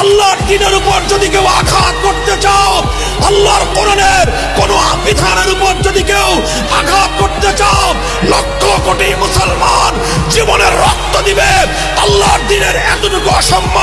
আল্লাহর দিনের উপর যদি কেউ আঘাত করতে চাও, আল্লাহর কোরআনের কোন বিধানের উপর যদি কেউ আঘাত করতে চাও, লক্ষ কোটি মুসলমান জীবনের রক্ত দিবে। আল্লাহর দিনের এতটুকু অসম্মান